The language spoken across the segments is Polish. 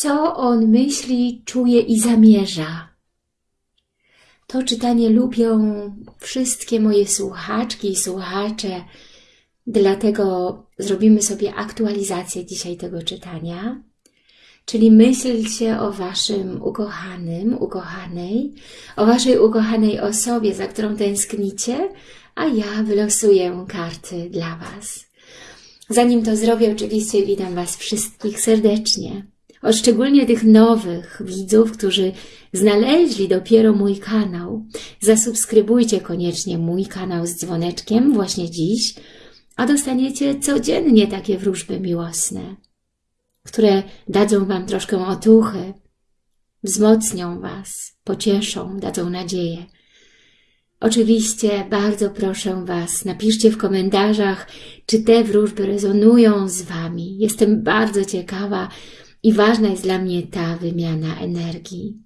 co on myśli, czuje i zamierza. To czytanie lubią wszystkie moje słuchaczki i słuchacze, dlatego zrobimy sobie aktualizację dzisiaj tego czytania. Czyli myślcie o Waszym ukochanym, ukochanej, o Waszej ukochanej osobie, za którą tęsknicie, a ja wylosuję karty dla Was. Zanim to zrobię, oczywiście witam Was wszystkich serdecznie. O szczególnie tych nowych widzów, którzy znaleźli dopiero mój kanał. Zasubskrybujcie koniecznie mój kanał z dzwoneczkiem właśnie dziś, a dostaniecie codziennie takie wróżby miłosne które dadzą Wam troszkę otuchy, wzmocnią Was, pocieszą, dadzą nadzieję. Oczywiście bardzo proszę Was, napiszcie w komentarzach, czy te wróżby rezonują z Wami. Jestem bardzo ciekawa i ważna jest dla mnie ta wymiana energii.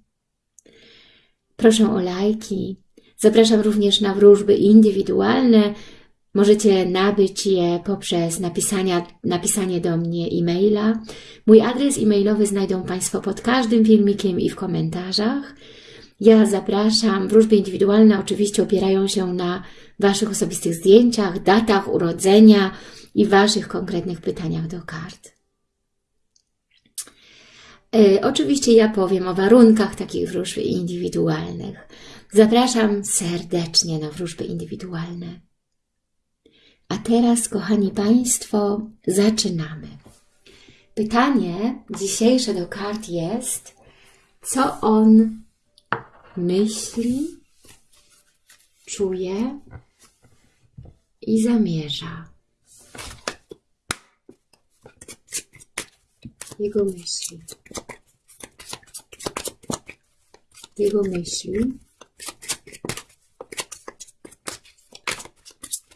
Proszę o lajki. Zapraszam również na wróżby indywidualne, Możecie nabyć je poprzez napisanie do mnie e-maila. Mój adres e-mailowy znajdą Państwo pod każdym filmikiem i w komentarzach. Ja zapraszam. Wróżby indywidualne oczywiście opierają się na Waszych osobistych zdjęciach, datach urodzenia i Waszych konkretnych pytaniach do kart. E, oczywiście ja powiem o warunkach takich wróżb indywidualnych. Zapraszam serdecznie na wróżby indywidualne. A teraz, kochani Państwo, zaczynamy. Pytanie dzisiejsze do kart jest, co on myśli, czuje i zamierza. Jego myśli. Jego myśli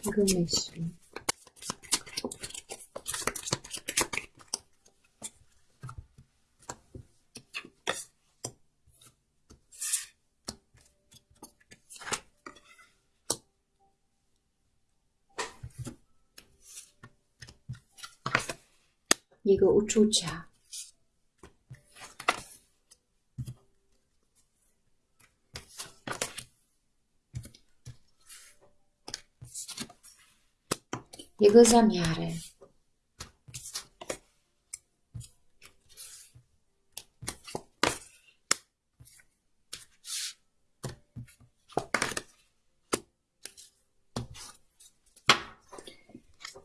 jego myśli. Jego uczucia. Jego zamiary.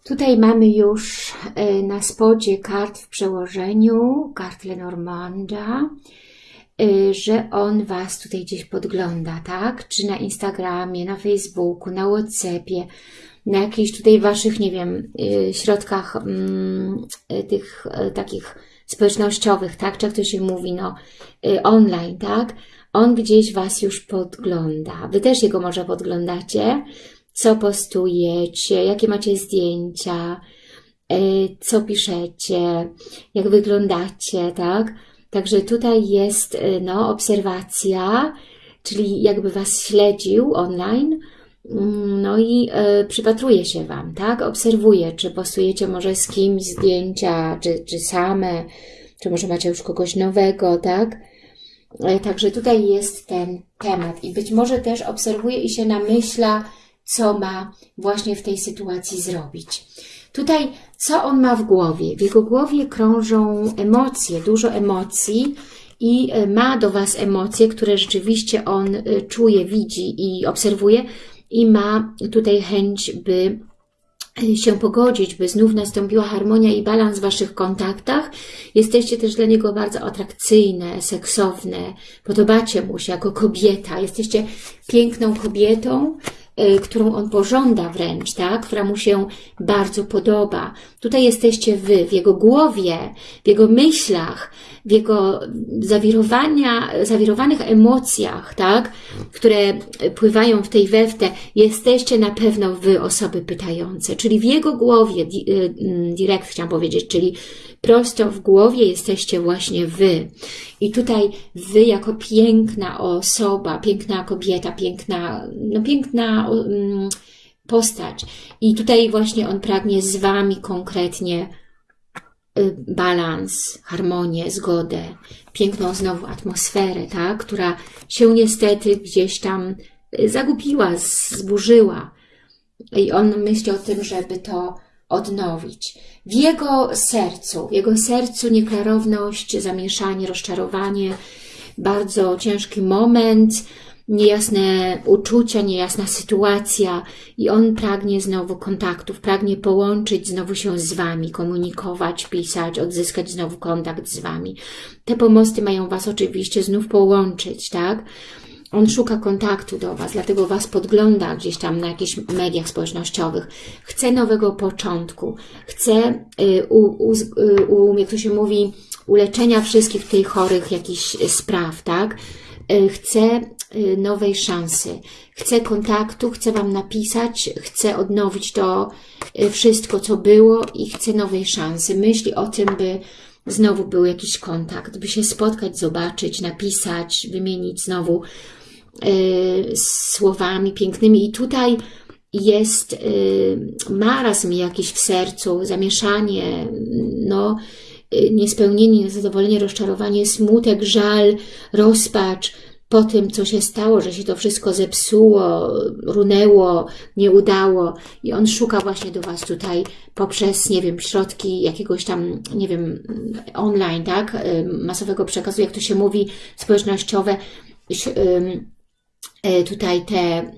Tutaj mamy już e, na spodzie kart w przełożeniu, kart Lenormanda, że on Was tutaj gdzieś podgląda, tak? Czy na Instagramie, na Facebooku, na Whatsappie, na jakichś tutaj Waszych, nie wiem, y, środkach mm, y, tych y, takich społecznościowych, tak, czy jak to się mówi, no, online, tak, on gdzieś Was już podgląda. Wy też jego może podglądacie, co postujecie, jakie macie zdjęcia, co piszecie, jak wyglądacie, tak. Także tutaj jest, no, obserwacja, czyli jakby Was śledził online, Mm, no i y, przypatruje się Wam, tak? Obserwuje, czy postujecie może z kimś zdjęcia, czy, czy same, czy może macie już kogoś nowego, tak? Y, także tutaj jest ten temat i być może też obserwuje i się namyśla, co ma właśnie w tej sytuacji zrobić. Tutaj, co on ma w głowie? W jego głowie krążą emocje, dużo emocji i ma do Was emocje, które rzeczywiście on czuje, widzi i obserwuje, i ma tutaj chęć, by się pogodzić, by znów nastąpiła harmonia i balans w Waszych kontaktach. Jesteście też dla niego bardzo atrakcyjne, seksowne, podobacie mu się jako kobieta, jesteście piękną kobietą, którą on pożąda wręcz, tak? która mu się bardzo podoba. Tutaj jesteście Wy, w jego głowie, w jego myślach, w jego zawirowania, zawirowanych emocjach, tak? które pływają w tej weftę, jesteście na pewno Wy, osoby pytające. Czyli w jego głowie, y, mm, direkt chciałam powiedzieć, czyli prosto w głowie jesteście właśnie Wy. I tutaj Wy jako piękna osoba, piękna kobieta, piękna, no piękna um, postać. I tutaj właśnie On pragnie z Wami konkretnie y, balans, harmonię, zgodę, piękną znowu atmosferę, tak? która się niestety gdzieś tam y, zagubiła, zburzyła. I on myśli o tym, żeby to odnowić. W jego sercu, w jego sercu nieklarowność, zamieszanie, rozczarowanie, bardzo ciężki moment, niejasne uczucia, niejasna sytuacja i on pragnie znowu kontaktów, pragnie połączyć znowu się z Wami, komunikować, pisać, odzyskać znowu kontakt z Wami. Te pomosty mają Was oczywiście znów połączyć, tak? On szuka kontaktu do Was, dlatego Was podgląda gdzieś tam na jakichś mediach społecznościowych. Chce nowego początku. Chce, y, u, u, y, u, jak to się mówi, uleczenia wszystkich tutaj chorych jakichś spraw, tak? Y, chce nowej szansy. Chce kontaktu, chce Wam napisać, chce odnowić to wszystko, co było i chce nowej szansy. Myśli o tym, by znowu był jakiś kontakt, by się spotkać, zobaczyć, napisać, wymienić znowu słowami pięknymi. I tutaj jest y, marazm jakiś w sercu, zamieszanie, no, y, niespełnienie, niezadowolenie, rozczarowanie, smutek, żal, rozpacz po tym, co się stało, że się to wszystko zepsuło, runęło, nie udało. I on szuka właśnie do Was tutaj poprzez, nie wiem, środki jakiegoś tam, nie wiem, online, tak, masowego przekazu, jak to się mówi, społecznościowe, tutaj te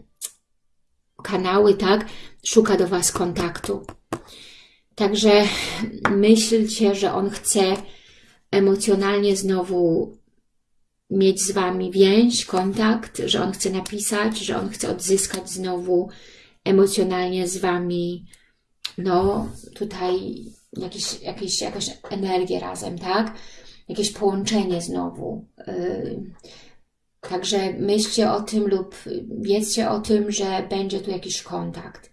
kanały, tak, szuka do Was kontaktu. Także myślcie, że on chce emocjonalnie znowu mieć z Wami więź, kontakt, że on chce napisać, że on chce odzyskać znowu emocjonalnie z Wami, no tutaj jakieś, jakieś, jakąś energię razem, tak? Jakieś połączenie znowu. Yy Także myślcie o tym lub wiedzcie o tym, że będzie tu jakiś kontakt.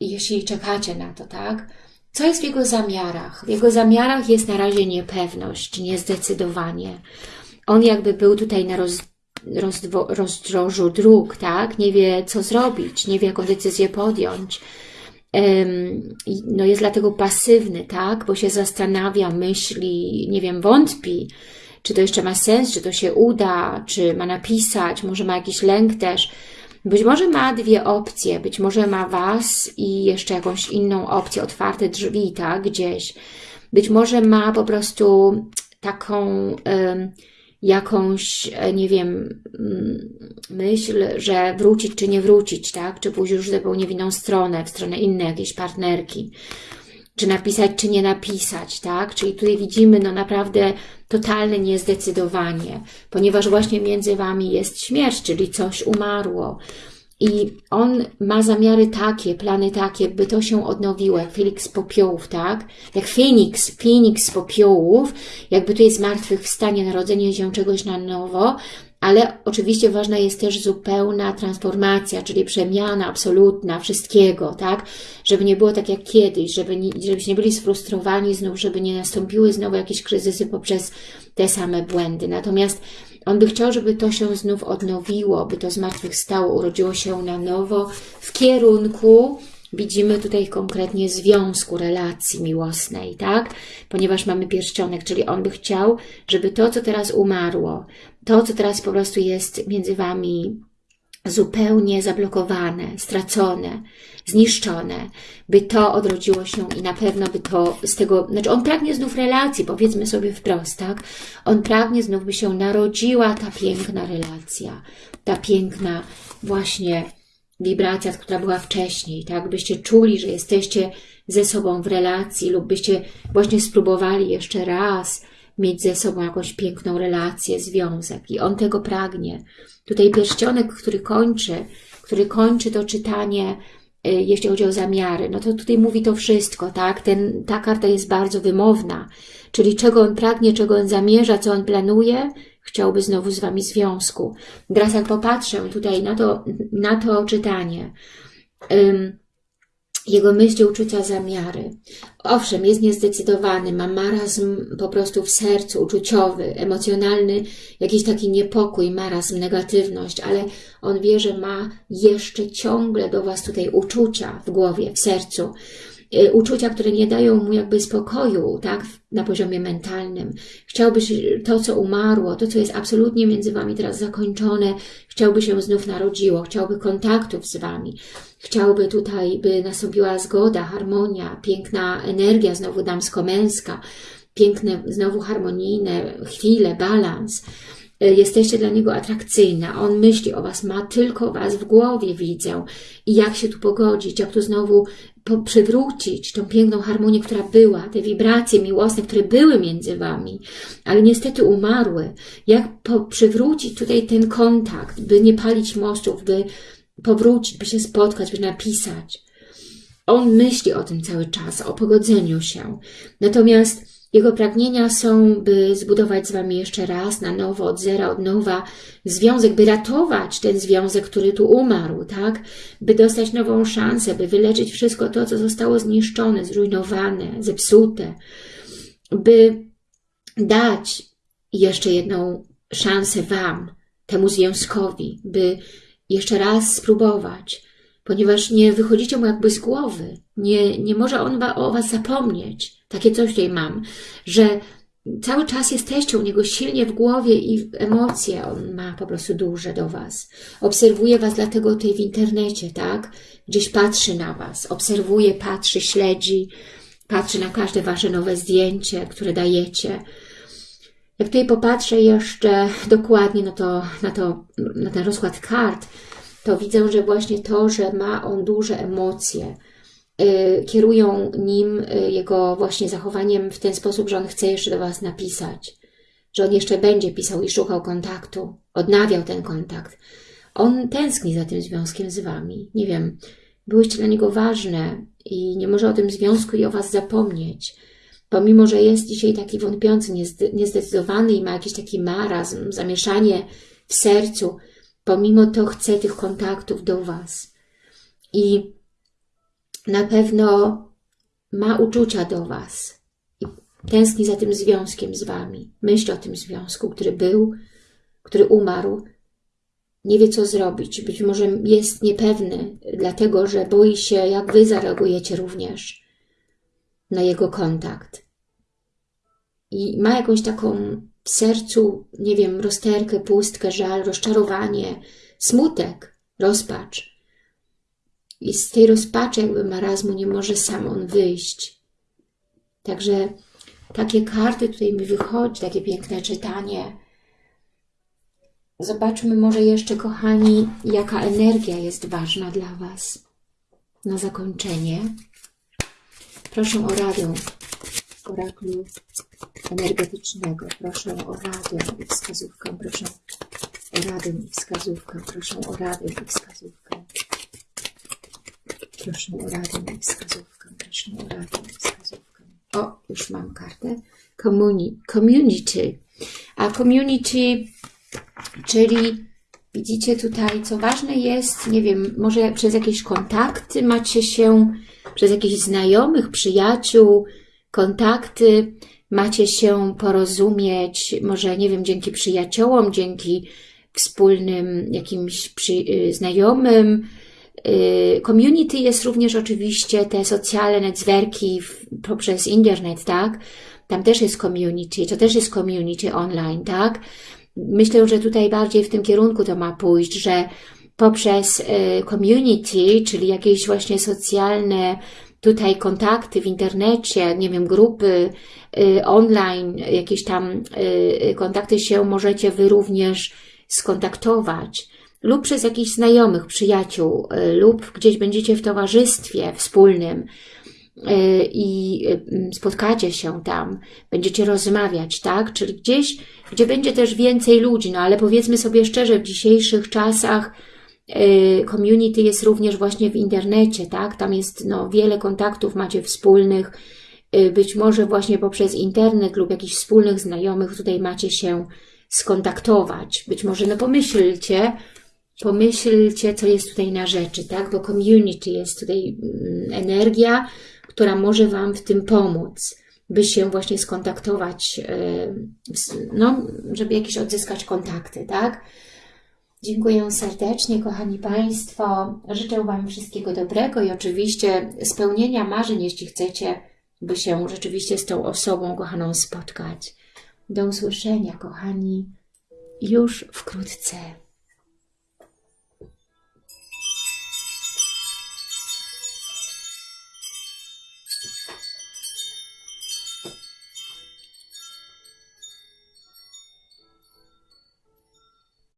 Jeśli czekacie na to, tak? Co jest w jego zamiarach? W jego zamiarach jest na razie niepewność, niezdecydowanie. On jakby był tutaj na roz, rozdwo, rozdrożu dróg, tak? Nie wie, co zrobić, nie wie, jaką decyzję podjąć. Um, no jest dlatego pasywny, tak? Bo się zastanawia, myśli, nie wiem, wątpi czy to jeszcze ma sens, czy to się uda, czy ma napisać, może ma jakiś lęk też. Być może ma dwie opcje, być może ma Was i jeszcze jakąś inną opcję, otwarte drzwi, tak, gdzieś. Być może ma po prostu taką y, jakąś, e, nie wiem, mm, myśl, że wrócić czy nie wrócić, tak, czy pójść już zupełnie w inną stronę, w stronę innej jakiejś partnerki czy napisać, czy nie napisać, tak? Czyli tutaj widzimy no naprawdę totalne niezdecydowanie, ponieważ właśnie między Wami jest śmierć, czyli coś umarło. I on ma zamiary takie, plany takie, by to się odnowiło, jak Felix z popiołów, tak? Jak Feniks, Feniks z popiołów, jakby tu jest zmartwychwstanie, narodzenie się czegoś na nowo, ale oczywiście ważna jest też zupełna transformacja, czyli przemiana absolutna wszystkiego, tak? Żeby nie było tak jak kiedyś, żeby nie, żebyście nie byli sfrustrowani znów, żeby nie nastąpiły znowu jakieś kryzysy poprzez te same błędy. Natomiast on by chciał, żeby to się znów odnowiło, by to zmartwychwstało, urodziło się na nowo w kierunku widzimy tutaj konkretnie związku, relacji miłosnej, tak? Ponieważ mamy pierścionek, czyli on by chciał, żeby to, co teraz umarło, to, co teraz po prostu jest między Wami zupełnie zablokowane, stracone, zniszczone, by to odrodziło się i na pewno by to z tego, znaczy on pragnie znów relacji, powiedzmy sobie wprost, tak? On pragnie znów, by się narodziła ta piękna relacja, ta piękna właśnie wibracja, która była wcześniej, tak? Byście czuli, że jesteście ze sobą w relacji lub byście właśnie spróbowali jeszcze raz mieć ze sobą jakąś piękną relację, związek i on tego pragnie. Tutaj pierścionek, który kończy, który kończy to czytanie, y, jeśli chodzi o zamiary, no to tutaj mówi to wszystko, tak? Ten, ta karta jest bardzo wymowna, czyli czego on pragnie, czego on zamierza, co on planuje, chciałby znowu z Wami związku. Teraz jak popatrzę tutaj na to, na to czytanie, jego myśli, uczucia, zamiary. Owszem, jest niezdecydowany, ma marazm po prostu w sercu, uczuciowy, emocjonalny, jakiś taki niepokój, marazm, negatywność, ale on wie, że ma jeszcze ciągle do Was tutaj uczucia w głowie, w sercu. Y, uczucia, które nie dają mu jakby spokoju, tak, na poziomie mentalnym. Chciałby się to, co umarło, to, co jest absolutnie między Wami teraz zakończone, chciałby się znów narodziło, chciałby kontaktów z Wami, chciałby tutaj, by nastąpiła zgoda, harmonia, piękna energia, znowu damsko-męska, piękne, znowu harmonijne chwile, balans. Y, jesteście dla niego atrakcyjna, on myśli o was, ma tylko was w głowie, widzę. I jak się tu pogodzić, jak tu znowu przywrócić tą piękną harmonię, która była, te wibracje miłosne, które były między wami, ale niestety umarły. Jak przywrócić tutaj ten kontakt, by nie palić mostów, by powrócić, by się spotkać, by napisać. On myśli o tym cały czas, o pogodzeniu się. Natomiast jego pragnienia są, by zbudować z Wami jeszcze raz, na nowo, od zera, od nowa związek, by ratować ten związek, który tu umarł, tak? By dostać nową szansę, by wyleczyć wszystko to, co zostało zniszczone, zrujnowane, zepsute, by dać jeszcze jedną szansę Wam, temu związkowi, by jeszcze raz spróbować, ponieważ nie wychodzicie mu jakby z głowy. Nie, nie może on o Was zapomnieć. Takie coś tutaj mam, że cały czas jesteście u niego silnie w głowie i emocje on ma po prostu duże do Was. Obserwuje Was dlatego tutaj w internecie, tak? Gdzieś patrzy na Was, obserwuje, patrzy, śledzi, patrzy na każde Wasze nowe zdjęcie, które dajecie. Jak tutaj popatrzę jeszcze dokładnie na, to, na, to, na ten rozkład kart, to widzę, że właśnie to, że ma on duże emocje, kierują nim y, jego właśnie zachowaniem w ten sposób, że on chce jeszcze do Was napisać, że on jeszcze będzie pisał i szukał kontaktu, odnawiał ten kontakt. On tęskni za tym związkiem z Wami. Nie wiem, byłyście dla niego ważne i nie może o tym związku i o Was zapomnieć. Pomimo, że jest dzisiaj taki wątpiący, niezdecydowany i ma jakiś taki marazm, zamieszanie w sercu, pomimo to chce tych kontaktów do Was. I na pewno ma uczucia do Was i tęskni za tym związkiem z Wami. Myśli o tym związku, który był, który umarł. Nie wie, co zrobić. Być może jest niepewny, dlatego że boi się, jak Wy zareagujecie również na jego kontakt. I ma jakąś taką w sercu, nie wiem, rozterkę, pustkę, żal, rozczarowanie, smutek, rozpacz i z tej rozpaczy jakby marazmu nie może sam on wyjść. Także takie karty tutaj mi wychodzi, takie piękne czytanie. Zobaczmy może jeszcze, kochani, jaka energia jest ważna dla Was. Na zakończenie proszę o radę oraklu energetycznego. Proszę o radę i wskazówkę. Proszę o radę i wskazówkę. Proszę o radę i wskazówkę. Proszę o radę i wskazówkę. Proszę o radę i wskazówkę. O, już mam kartę. Community. A community, czyli widzicie tutaj, co ważne jest, nie wiem, może przez jakieś kontakty macie się, przez jakichś znajomych, przyjaciół, kontakty, macie się porozumieć, może, nie wiem, dzięki przyjaciołom, dzięki wspólnym jakimś przy, y, znajomym, community jest również oczywiście te socjalne netzwerki poprzez internet, tak? Tam też jest community, to też jest community online, tak? Myślę, że tutaj bardziej w tym kierunku to ma pójść, że poprzez y, community, czyli jakieś właśnie socjalne tutaj kontakty w internecie, nie wiem, grupy y, online, jakieś tam kontakty się możecie Wy również skontaktować lub przez jakichś znajomych, przyjaciół, y, lub gdzieś będziecie w towarzystwie wspólnym y, i y, spotkacie się tam, będziecie rozmawiać, tak? Czyli gdzieś, gdzie będzie też więcej ludzi, no ale powiedzmy sobie szczerze, w dzisiejszych czasach community jest również właśnie w internecie, tak? Tam jest no, wiele kontaktów macie wspólnych, być może właśnie poprzez internet lub jakichś wspólnych znajomych tutaj macie się skontaktować. Być może, no pomyślcie, pomyślcie, co jest tutaj na rzeczy, tak? Bo community jest tutaj mm, energia, która może Wam w tym pomóc, by się właśnie skontaktować, e, no, żeby jakieś odzyskać kontakty, tak? Dziękuję serdecznie, kochani Państwo. Życzę Wam wszystkiego dobrego i oczywiście spełnienia marzeń, jeśli chcecie, by się rzeczywiście z tą osobą kochaną spotkać. Do usłyszenia, kochani, już wkrótce.